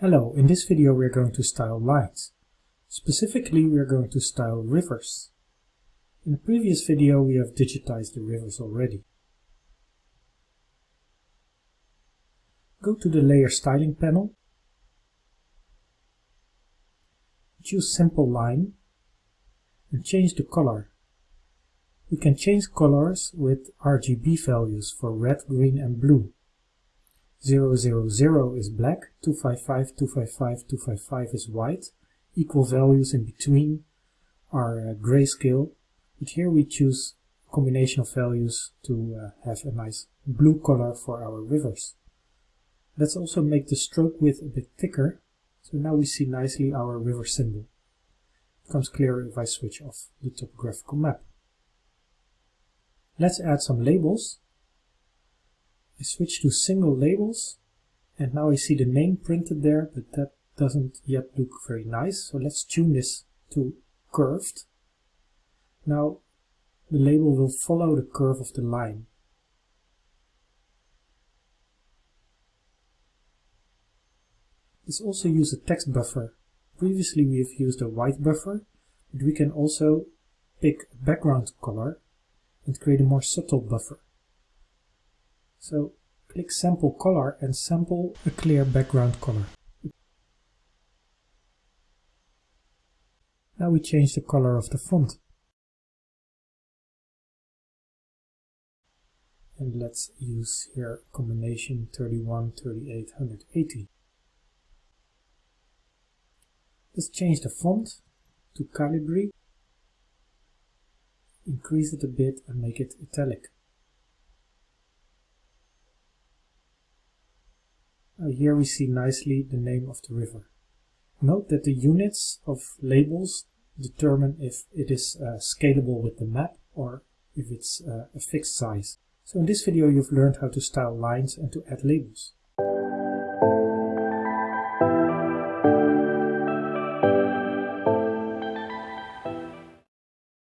Hello, in this video we are going to style lines. Specifically we are going to style rivers. In the previous video we have digitized the rivers already. Go to the Layer Styling panel, choose Simple Line and change the color. We can change colors with RGB values for red, green and blue. 000 is black, 255, 255, 255 is white. Equal values in between are uh, grayscale, but here we choose combination of values to uh, have a nice blue color for our rivers. Let's also make the stroke width a bit thicker, so now we see nicely our river symbol. It becomes clearer if I switch off the topographical map. Let's add some labels I switch to single labels and now I see the name printed there, but that doesn't yet look very nice. So let's tune this to curved. Now the label will follow the curve of the line. Let's also use a text buffer. Previously we have used a white buffer, but we can also pick a background color and create a more subtle buffer. So click sample color and sample a clear background color. Now we change the color of the font. And let's use here combination 31, 38, 180. Let's change the font to Calibri, increase it a bit and make it italic. Uh, here we see nicely the name of the river. Note that the units of labels determine if it is uh, scalable with the map or if it's uh, a fixed size. So in this video you've learned how to style lines and to add labels.